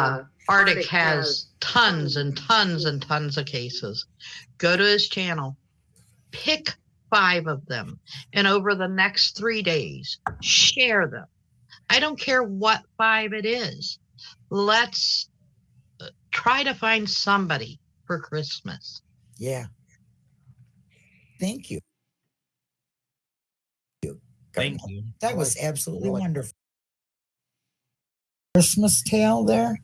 uh, Arctic has tons and tons and tons of cases. Go to his channel, pick five of them, and over the next three days, share them. I don't care what five it is. Let's uh, try to find somebody for Christmas. Yeah. Thank you. Thank you. That was absolutely wonderful. Christmas tale there.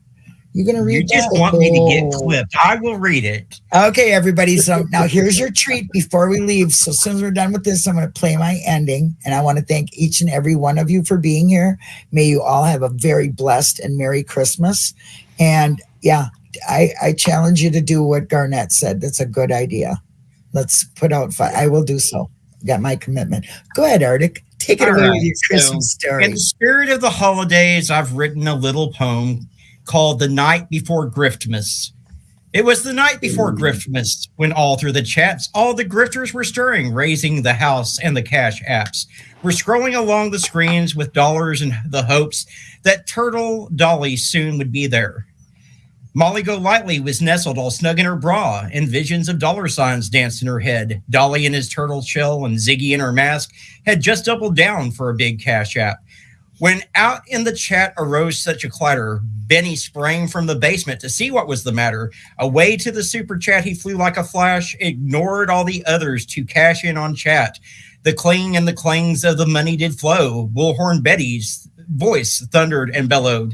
You gonna read? You just that? want me to get Oh. clipped. I will read it. Okay, everybody. So now here's your treat before we leave. So as soon as we're done with this, I'm going to play my ending. And I want to thank each and every one of you for being here. May you all have a very blessed and Merry Christmas. And yeah, I, I challenge you to do what Garnett said. That's a good idea. Let's put out fi I will do so. Got my commitment. Go ahead, Arctic. Take it All away right, with your so, Christmas story. In the spirit of the holidays, I've written a little poem called The Night Before Griftmas. It was the night before Griftmas when all through the chats, all the grifters were stirring, raising the house and the cash apps. We're scrolling along the screens with dollars and the hopes that Turtle Dolly soon would be there. Molly Go Lightly was nestled all snug in her bra, and visions of dollar signs danced in her head. Dolly in his turtle shell and Ziggy in her mask had just doubled down for a big cash app. When out in the chat arose such a clatter, Benny sprang from the basement to see what was the matter. Away to the super chat he flew like a flash, ignored all the others to cash in on chat. The cling and the clangs of the money did flow. Bullhorn Betty's voice thundered and bellowed.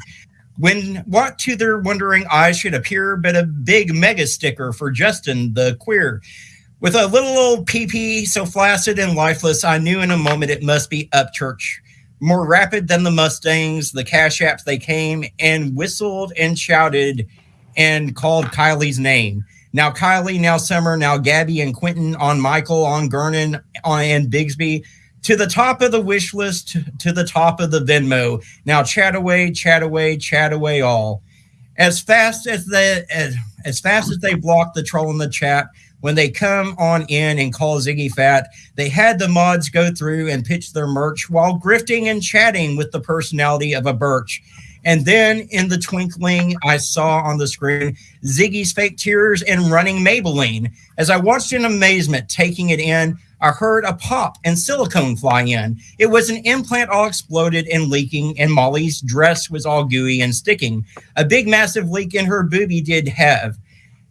When what to their wondering eyes should appear but a big mega sticker for Justin the queer. With a little old PP so flaccid and lifeless, I knew in a moment it must be Upchurch. More rapid than the Mustangs, the cash apps they came and whistled and shouted and called Kylie's name. Now Kylie, now Summer, now Gabby and Quentin on Michael, on Gernon, on and Bigsby. To the top of the wish list, to the top of the Venmo. Now chat away, chat away, chat away all. As fast as the as, as fast as they block the troll in the chat, when they come on in and call Ziggy fat, they had the mods go through and pitch their merch while grifting and chatting with the personality of a birch. And then in the twinkling, I saw on the screen Ziggy's fake tears and running Maybelline. As I watched in amazement, taking it in, I heard a pop and silicone fly in. It was an implant all exploded and leaking, and Molly's dress was all gooey and sticking. A big, massive leak in her booby did have.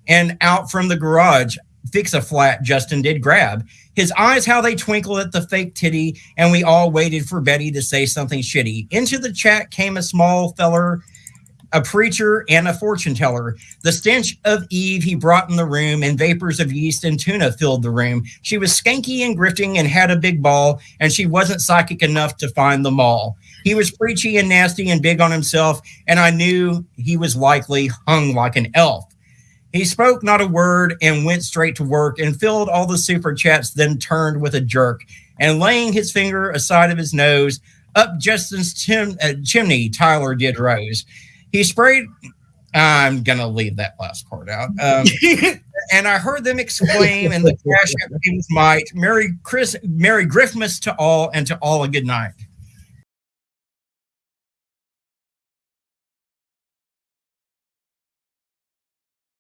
And out from the garage, fix a flat Justin did grab. His eyes, how they twinkled at the fake titty, and we all waited for Betty to say something shitty. Into the chat came a small feller, a preacher, and a fortune teller. The stench of Eve he brought in the room, and vapors of yeast and tuna filled the room. She was skanky and grifting and had a big ball, and she wasn't psychic enough to find the mall. He was preachy and nasty and big on himself, and I knew he was likely hung like an elf. He spoke not a word and went straight to work and filled all the super chats, then turned with a jerk and laying his finger aside of his nose up Justin's chim- uh, chimney, Tyler did rose. He sprayed. I'm gonna leave that last part out. Um, and I heard them exclaim, and the crash came might. Merry Chris, Merry Griffmas to all, and to all a good night.